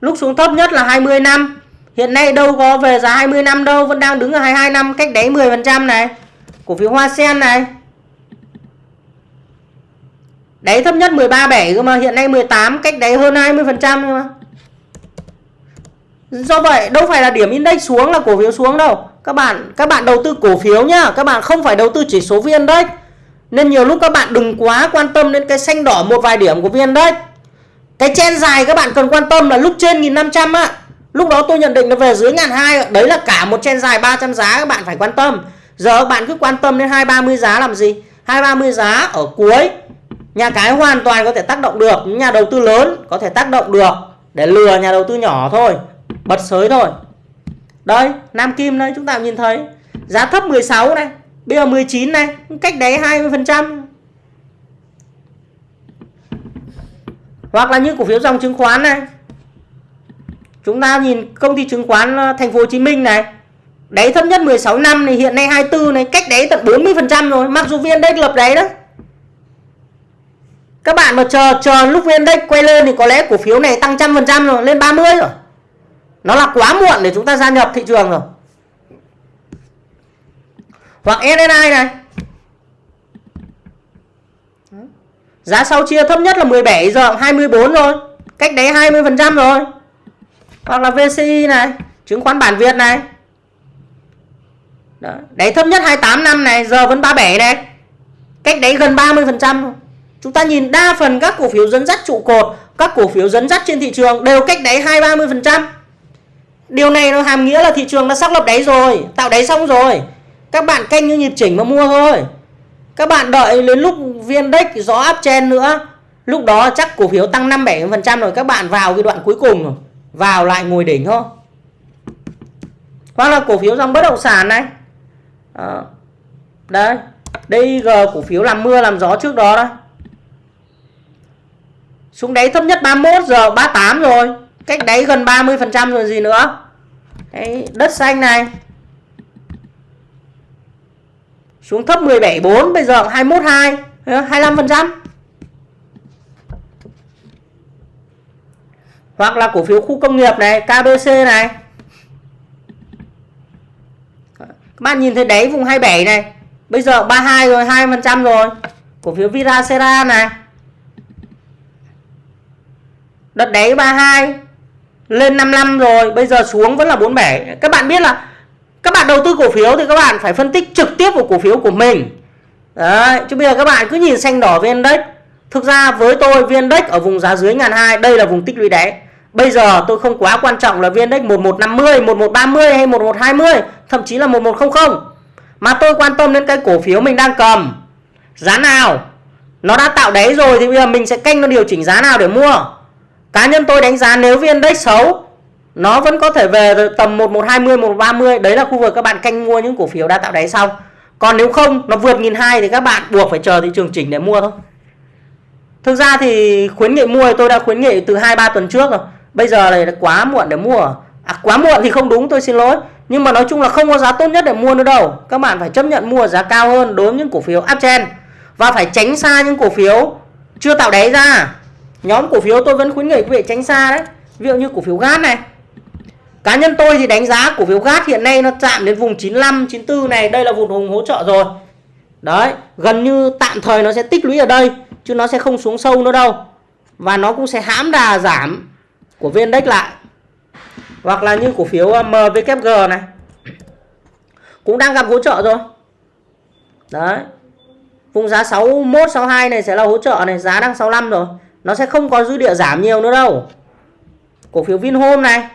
lúc xuống thấp nhất là 20 năm hiện nay đâu có về giá 20 năm đâu vẫn đang đứng ở 22 năm cách đáy 10 phần trăm này cổ phiếu Hoa Sen này Đáy thấp nhất 13,7 cơ mà hiện nay 18 cách đáy hơn 20% cơ mà. Do vậy đâu phải là điểm index xuống là cổ phiếu xuống đâu. Các bạn các bạn đầu tư cổ phiếu nhá, các bạn không phải đầu tư chỉ số VN đấy Nên nhiều lúc các bạn đừng quá quan tâm đến cái xanh đỏ một vài điểm của VN đấy cái chen dài các bạn cần quan tâm là lúc trên 1500 á. Lúc đó tôi nhận định nó về dưới ngàn hai Đấy là cả một chen dài 300 giá các bạn phải quan tâm. Giờ các bạn cứ quan tâm đến 230 giá làm gì? 230 giá ở cuối. Nhà cái hoàn toàn có thể tác động được. Nhà đầu tư lớn có thể tác động được. Để lừa nhà đầu tư nhỏ thôi. Bật sới thôi. Đây, Nam Kim đây, chúng ta nhìn thấy. Giá thấp 16 này, bây giờ 19 này, cách đấy 20 phần trăm hoặc là như cổ phiếu dòng chứng khoán này. Chúng ta nhìn công ty chứng khoán ờ, thành phố Hồ Chí Minh này. Đáy thấp nhất 16 năm này, hiện nay 24 này, cách đáy tận 40 phần trăm rồi. Mặc dù viên đây lập đấy đó. Các bạn mà chờ chờ lúc viên index quay lên thì có lẽ cổ phiếu này tăng trăm phần trăm rồi, lên 30 rồi. Nó là quá muộn để chúng ta gia nhập thị trường rồi. Hoặc SSI này. Giá sau chia thấp nhất là 17 giờ 24 rồi cách đấy 20% rồi hoặc là VCI này chứng khoán bản Việt này Đó. đấy thấp nhất 28 năm này giờ vẫn 37 này cách đấy gần 30 phần trăm Chúng ta nhìn đa phần các cổ phiếu dẫn dắt trụ cột, các cổ phiếu dẫn dắt trên thị trường đều cách đáy 2-30%. Điều này nó hàm nghĩa là thị trường đã xác lập đáy rồi, tạo đáy xong rồi. Các bạn canh như nhịp chỉnh mà mua thôi. Các bạn đợi đến lúc viên đếch gió áp chen nữa. Lúc đó chắc cổ phiếu tăng 5-7% rồi các bạn vào cái đoạn cuối cùng rồi. Vào lại ngồi đỉnh thôi. Hoặc là cổ phiếu dòng bất động sản này. À, đây. DIG cổ phiếu làm mưa làm gió trước đó đó xuống đáy thấp nhất 31 giờ 38 rồi cách đáy gần 30 phần trăm rồi gì nữa Đấy, đất xanh này xuống thấp 17.4 bây giờ 21.2 25% ờ, hoặc là cổ phiếu khu công nghiệp này KBC này. Các bạn nhìn thấy đáy vùng 27 này, bây giờ 32 rồi 2% rồi. Cổ phiếu Viracera này. Đợt đáy 32 lên 55 rồi, bây giờ xuống vẫn là 47 các bạn biết là các bạn đầu tư cổ phiếu thì các bạn phải phân tích trực tiếp vào cổ phiếu của mình. Đấy, chứ bây giờ các bạn cứ nhìn xanh đỏ vn index. Thực ra với tôi vn index ở vùng giá dưới ngàn hai, đây là vùng tích lũy đáy. Bây giờ tôi không quá quan trọng là vn index 1150 1130 hay 1120 thậm chí là 1100 mà tôi quan tâm đến cái cổ phiếu mình đang cầm. Giá nào? Nó đã tạo đáy rồi thì bây giờ mình sẽ canh nó điều chỉnh giá nào để mua. Cá nhân tôi đánh giá nếu vn index xấu nó vẫn có thể về tầm 1120 1130 đấy là khu vực các bạn canh mua những cổ phiếu đã tạo đáy xong còn nếu không nó vượt nghìn hai thì các bạn buộc phải chờ thị trường chỉnh để mua thôi. Thực ra thì khuyến nghị mua thì tôi đã khuyến nghị từ hai ba tuần trước rồi. Bây giờ là quá muộn để mua. À, quá muộn thì không đúng tôi xin lỗi. Nhưng mà nói chung là không có giá tốt nhất để mua nữa đâu. Các bạn phải chấp nhận mua giá cao hơn đối với những cổ phiếu uptrend và phải tránh xa những cổ phiếu chưa tạo đáy ra. Nhóm cổ phiếu tôi vẫn khuyến nghị quý vị tránh xa đấy. Ví dụ như cổ phiếu gas này cá nhân tôi thì đánh giá cổ phiếu gat hiện nay nó chạm đến vùng 95 94 này, đây là vùng hùng hỗ trợ rồi. Đấy, gần như tạm thời nó sẽ tích lũy ở đây, chứ nó sẽ không xuống sâu nữa đâu. Và nó cũng sẽ hãm đà giảm của viên index lại. Hoặc là như cổ phiếu à, MWG này. Cũng đang gặp hỗ trợ rồi. Đấy. Vùng giá 61 62 này sẽ là hỗ trợ này, giá đang 65 rồi. Nó sẽ không có dư địa giảm nhiều nữa đâu. Cổ phiếu Vinhome này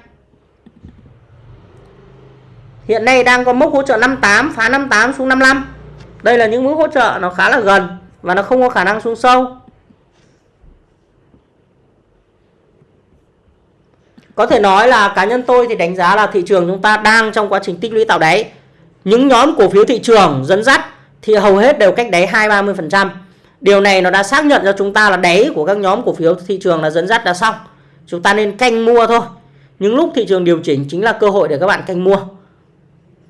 hiện nay đang có mốc hỗ trợ 58 phá 58 xuống 55 đây là những mức hỗ trợ nó khá là gần và nó không có khả năng xuống sâu có thể nói là cá nhân tôi thì đánh giá là thị trường chúng ta đang trong quá trình tích lũy tạo đáy những nhóm cổ phiếu thị trường dẫn dắt thì hầu hết đều cách đáy 2-30%. Điều này nó đã xác nhận cho chúng ta là đáy của các nhóm cổ phiếu thị trường là dẫn dắt đã xong. Chúng ta nên canh mua thôi. Những lúc thị trường điều chỉnh chính là cơ hội để các bạn canh mua.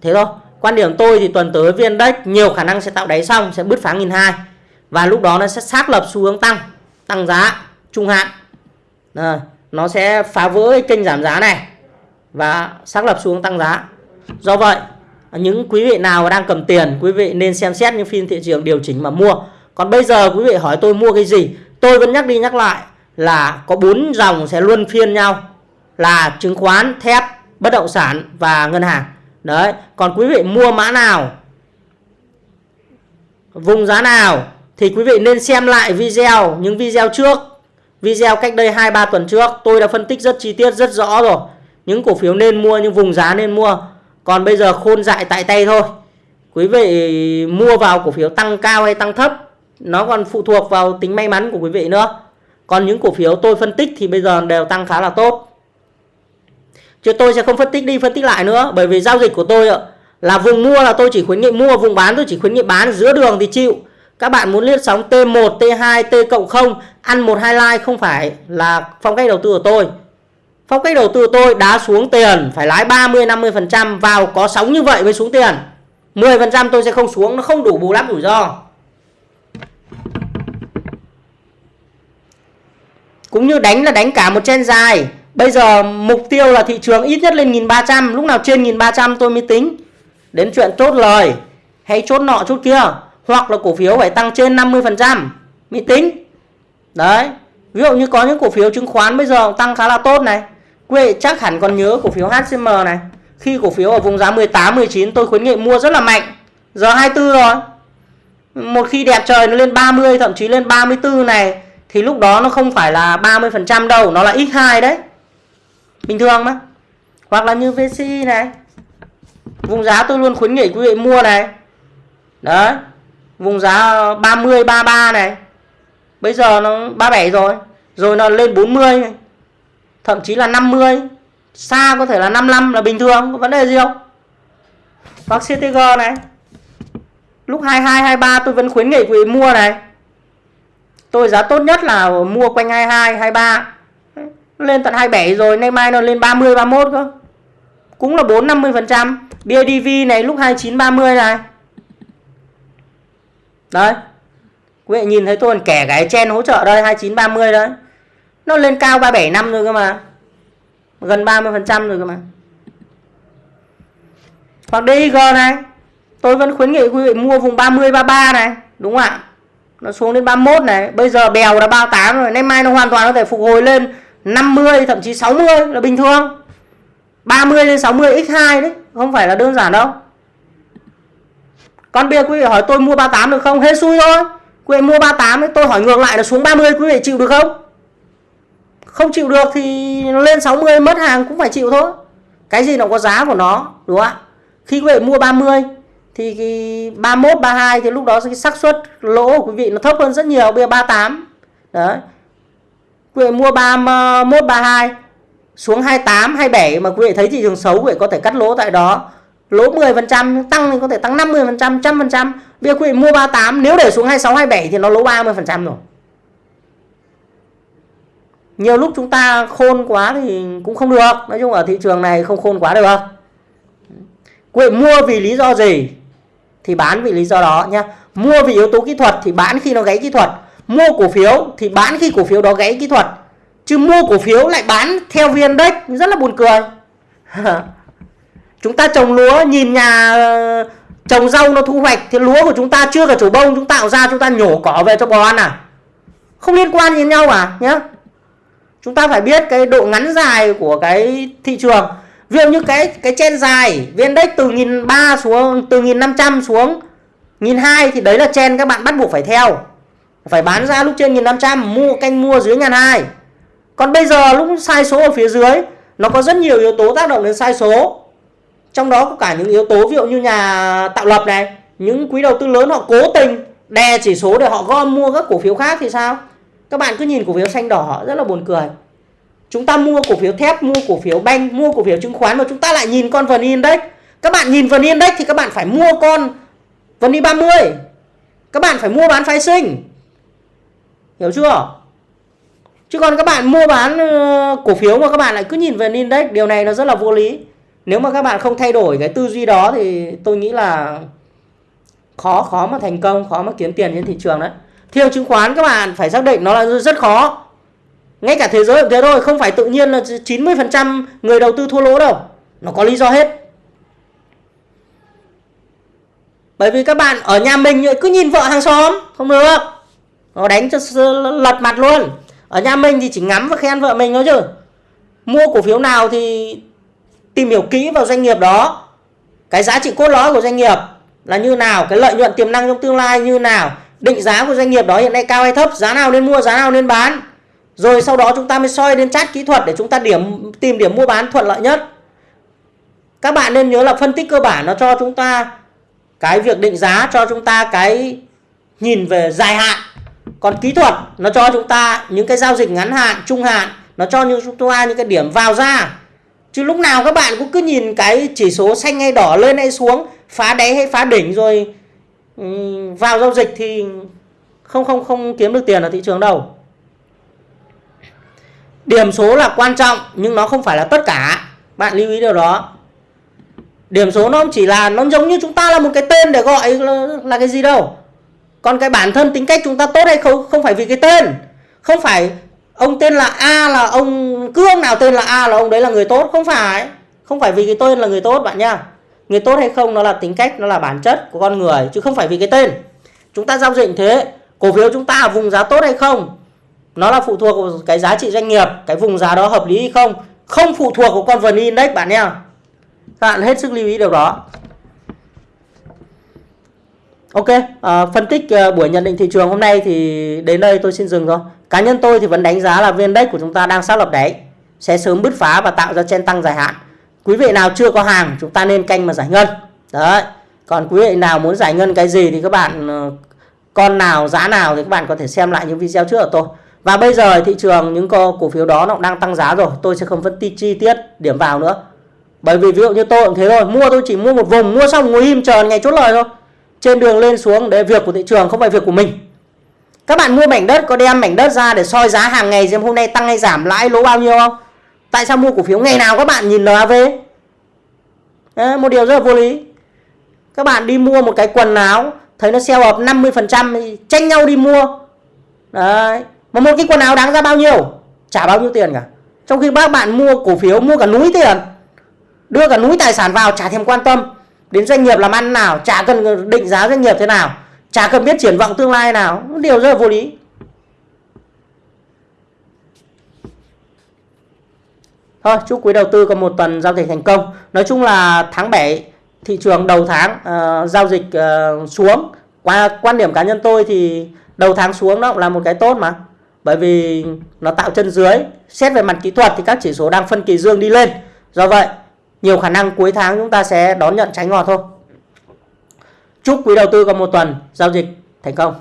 Thế thôi. Quan điểm tôi thì tuần tới viên đất nhiều khả năng sẽ tạo đáy xong sẽ bứt phá nghìn hai và lúc đó nó sẽ xác lập xu hướng tăng, tăng giá trung hạn. À, nó sẽ phá vỡ cái kênh giảm giá này và xác lập xu hướng tăng giá. Do vậy những quý vị nào đang cầm tiền quý vị nên xem xét những phiên thị trường điều chỉnh mà mua còn bây giờ quý vị hỏi tôi mua cái gì tôi vẫn nhắc đi nhắc lại là có bốn dòng sẽ luân phiên nhau là chứng khoán thép bất động sản và ngân hàng đấy, còn quý vị mua mã nào, vùng giá nào, thì quý vị nên xem lại video, những video trước. Video cách đây 2-3 tuần trước, tôi đã phân tích rất chi tiết, rất rõ rồi. Những cổ phiếu nên mua, những vùng giá nên mua. Còn bây giờ khôn dại tại tay thôi. Quý vị mua vào cổ phiếu tăng cao hay tăng thấp, nó còn phụ thuộc vào tính may mắn của quý vị nữa. Còn những cổ phiếu tôi phân tích thì bây giờ đều tăng khá là tốt chứ tôi sẽ không phân tích đi phân tích lại nữa bởi vì giao dịch của tôi là vùng mua là tôi chỉ khuyến nghị mua vùng bán tôi chỉ khuyến nghị bán giữa đường thì chịu các bạn muốn liên sóng T1, T2, T cộng 0 ăn một hai like không phải là phong cách đầu tư của tôi Phong cách đầu tư tôi đá xuống tiền phải lái 30 50% vào có sóng như vậy mới xuống tiền. 10% tôi sẽ không xuống nó không đủ bù lắm rủi ro. Cũng như đánh là đánh cả một chen dài. Bây giờ mục tiêu là thị trường ít nhất lên 1300, lúc nào trên 1300 tôi mới tính đến chuyện chốt lời hay chốt nọ chốt kia, hoặc là cổ phiếu phải tăng trên 50% mới tính. Đấy. Ví dụ như có những cổ phiếu chứng khoán bây giờ tăng khá là tốt này Quý vị chắc hẳn còn nhớ cổ phiếu HCM này. Khi cổ phiếu ở vùng giá 18, 19 tôi khuyến nghị mua rất là mạnh. Giờ 24 rồi. Một khi đẹp trời nó lên 30 thậm chí lên 34 này thì lúc đó nó không phải là 30% đâu, nó là x2 đấy. Bình thường mà. Hoặc là như VCI này. Vùng giá tôi luôn khuyến nghị quý vị mua này. Đấy. Vùng giá 30 33 này. Bây giờ nó 37 rồi. Rồi nó lên 40 này thậm chí là 50 xa có thể là 55 là bình thường, có vấn đề gì không hoặc CTG này lúc 22 23 tôi vẫn khuyến nghị quý vị mua này tôi giá tốt nhất là mua quanh 22 23 lên tận 27 rồi, nay mai nó lên 30 31 cơ. Cũng là 4 50 phần trăm. BIDV này lúc 29 30 này. Đấy. Quý vị nhìn thấy tôi còn kẻ cái chen hỗ trợ đây 29 30 đấy. Nó lên cao 37 năm rồi cơ mà. Gần 30 phần trăm rồi cơ mà. Hoặc DIG này. Tôi vẫn khuyến nghị quý vị mua vùng 30 33 này. Đúng không ạ? Nó xuống đến 31 này. Bây giờ bèo là 38 rồi. Nay mai nó hoàn toàn có thể phục hồi lên 50 thậm chí 60 là bình thường. 30 lên 60 x2 đấy không phải là đơn giản đâu. Con bia quý vị hỏi tôi mua 38 được không? Hết xui thôi. Quý vị mua 38 ấy, tôi hỏi ngược lại là xuống 30 quý vị chịu được không? Không chịu được thì lên 60 mất hàng cũng phải chịu thôi. Cái gì nó có giá của nó đúng không ạ? Khi quý vị mua 30 thì cái 31 32 thì lúc đó cái xác suất lỗ của quý vị nó thấp hơn rất nhiều. Bia 38 đấy quý vị mua 31 32 xuống 28 27 mà quý vị thấy thị trường xấu, quý vị có thể cắt lỗ tại đó. Lỗ 10% tăng thì có thể tăng 50% 100% bây giờ quý vị mua 38 nếu để xuống 26 27 thì nó lỗ 30% rồi. Nhiều lúc chúng ta khôn quá thì cũng không được. Nói chung ở thị trường này không khôn quá được. Quý vị mua vì lý do gì? Thì bán vì lý do đó nhá. Mua vì yếu tố kỹ thuật thì bán khi nó gáy kỹ thuật mua cổ phiếu thì bán khi cổ phiếu đó gãy kỹ thuật. Chứ mua cổ phiếu lại bán theo vn index, rất là buồn cười. Chúng ta trồng lúa, nhìn nhà ờ, trồng rau nó thu hoạch thì lúa của chúng ta chưa cả chủ bông, chúng tạo ra, chúng ta nhổ cỏ về cho bò ăn à? Không liên quan gì nhau à nhé. chúng ta phải biết cái độ ngắn dài của cái thị trường. Ví dụ như cái cái chen dài vn index từ nghìn ba xuống, từ nghìn năm trăm xuống, nghìn hai thì đấy là chen các bạn bắt buộc phải theo phải bán ra lúc trên nghìn năm trăm, mua canh mua dưới ngàn hai còn bây giờ lúc sai số ở phía dưới, nó có rất nhiều yếu tố tác động đến sai số. Trong đó có cả những yếu tố ví dụ như nhà tạo lập này, những quý đầu tư lớn họ cố tình đè chỉ số để họ gom mua các cổ phiếu khác thì sao? Các bạn cứ nhìn cổ phiếu xanh đỏ rất là buồn cười. Chúng ta mua cổ phiếu thép, mua cổ phiếu banh, mua cổ phiếu chứng khoán mà chúng ta lại nhìn con vn index. Các bạn nhìn vn index thì các bạn phải mua con vn 30 các bạn phải mua bán phái sinh hiểu chưa? Chứ còn các bạn mua bán ờ, cổ phiếu mà các bạn lại cứ nhìn về index, điều này nó rất là vô lý. Nếu mà các bạn không thay đổi cái tư duy đó thì tôi nghĩ là khó khó mà thành công, khó mà kiếm tiền trên thị trường đấy. Thị trường chứng khoán các bạn phải xác định nó là rất khó. Ngay cả thế giới cũng thế thôi, không phải tự nhiên là 90% người đầu tư thua lỗ đâu. Nó có lý do hết. Bởi vì các bạn ở nhà mình cứ nhìn vợ hàng xóm, không được nó đánh cho lật mặt luôn. Ở nhà mình thì chỉ ngắm và khen vợ mình thôi chứ. Mua cổ phiếu nào thì tìm hiểu kỹ vào doanh nghiệp đó. Cái giá trị cốt lõi của doanh nghiệp là như nào, cái lợi nhuận tiềm năng trong tương lai như nào, định giá của doanh nghiệp đó hiện nay cao hay thấp, giá nào nên mua, giá nào nên bán. Rồi sau đó chúng ta mới soi đến chát kỹ thuật để chúng ta điểm, tìm điểm mua bán thuận lợi nhất. Các bạn nên nhớ là phân tích cơ bản nó cho chúng ta cái việc định giá, cho chúng ta cái nhìn về dài hạn còn kỹ thuật nó cho chúng ta những cái giao dịch ngắn hạn trung hạn nó cho như chúng ta những cái điểm vào ra. Chứ lúc nào các bạn cũng cứ nhìn cái chỉ số xanh hay đỏ lên hay xuống phá đáy hay phá đỉnh rồi ừ, vào giao dịch thì không không không kiếm được tiền ở thị trường đâu. Điểm số là quan trọng nhưng nó không phải là tất cả. Bạn lưu ý điều đó. Điểm số nó chỉ là nó giống như chúng ta là một cái tên để gọi là, là cái gì đâu còn cái bản thân tính cách chúng ta tốt hay không không phải vì cái tên. Không phải ông tên là A là ông cương nào tên là A là ông đấy là người tốt, không phải. Không phải vì cái tên là người tốt bạn nha người tốt hay không nó là tính cách, nó là bản chất của con người, chứ không phải vì cái tên. Chúng ta giao dịch thế, cổ phiếu chúng ta ở vùng giá tốt hay không, nó là phụ thuộc vào cái giá trị doanh nghiệp, cái vùng giá đó hợp lý hay không không phụ thuộc vào con vn index bạn nha các bạn hết sức lưu ý điều đó. Ok, à, phân tích à, buổi nhận định thị trường hôm nay thì đến đây tôi xin dừng thôi. Cá nhân tôi thì vẫn đánh giá là VN Index của chúng ta đang xác lập đáy, sẽ sớm bứt phá và tạo ra chen tăng dài hạn. Quý vị nào chưa có hàng chúng ta nên canh mà giải ngân. Đấy. Còn quý vị nào muốn giải ngân cái gì thì các bạn ờ, con nào giá nào thì các bạn có thể xem lại những video trước của tôi. Và bây giờ thị trường những cổ phiếu đó nó đang tăng giá rồi, tôi sẽ không phân tích chi tiết điểm vào nữa. Bởi vì ví dụ như tôi cũng thế thôi, mua tôi chỉ mua một vùng, mua xong ngồi im chờ ngày chốt lời thôi. Trên đường lên xuống để việc của thị trường không phải việc của mình. Các bạn mua mảnh đất có đem mảnh đất ra để soi giá hàng ngày xem hôm nay tăng hay giảm lãi lỗ bao nhiêu không? Tại sao mua cổ phiếu ngày nào các bạn nhìn NAV? Đấy, một điều rất là vô lý. Các bạn đi mua một cái quần áo thấy nó sale up 50% thì tranh nhau đi mua. Đấy, mà một cái quần áo đáng ra bao nhiêu trả bao nhiêu tiền cả trong khi các bạn mua cổ phiếu mua cả núi tiền đưa cả núi tài sản vào chả thèm quan tâm đến doanh nghiệp làm ăn nào chả cần định giá doanh nghiệp thế nào chả cần biết triển vọng tương lai nào điều rất là vô lý. Thôi chúc quý đầu tư có một tuần giao dịch thành công. Nói chung là tháng 7 thị trường đầu tháng uh, giao dịch uh, xuống. Qua quan điểm cá nhân tôi thì đầu tháng xuống đó là một cái tốt mà. Bởi vì nó tạo chân dưới. Xét về mặt kỹ thuật thì các chỉ số đang phân kỳ dương đi lên. Do vậy nhiều khả năng cuối tháng chúng ta sẽ đón nhận trái ngọt thôi. Chúc quý đầu tư có một tuần giao dịch thành công.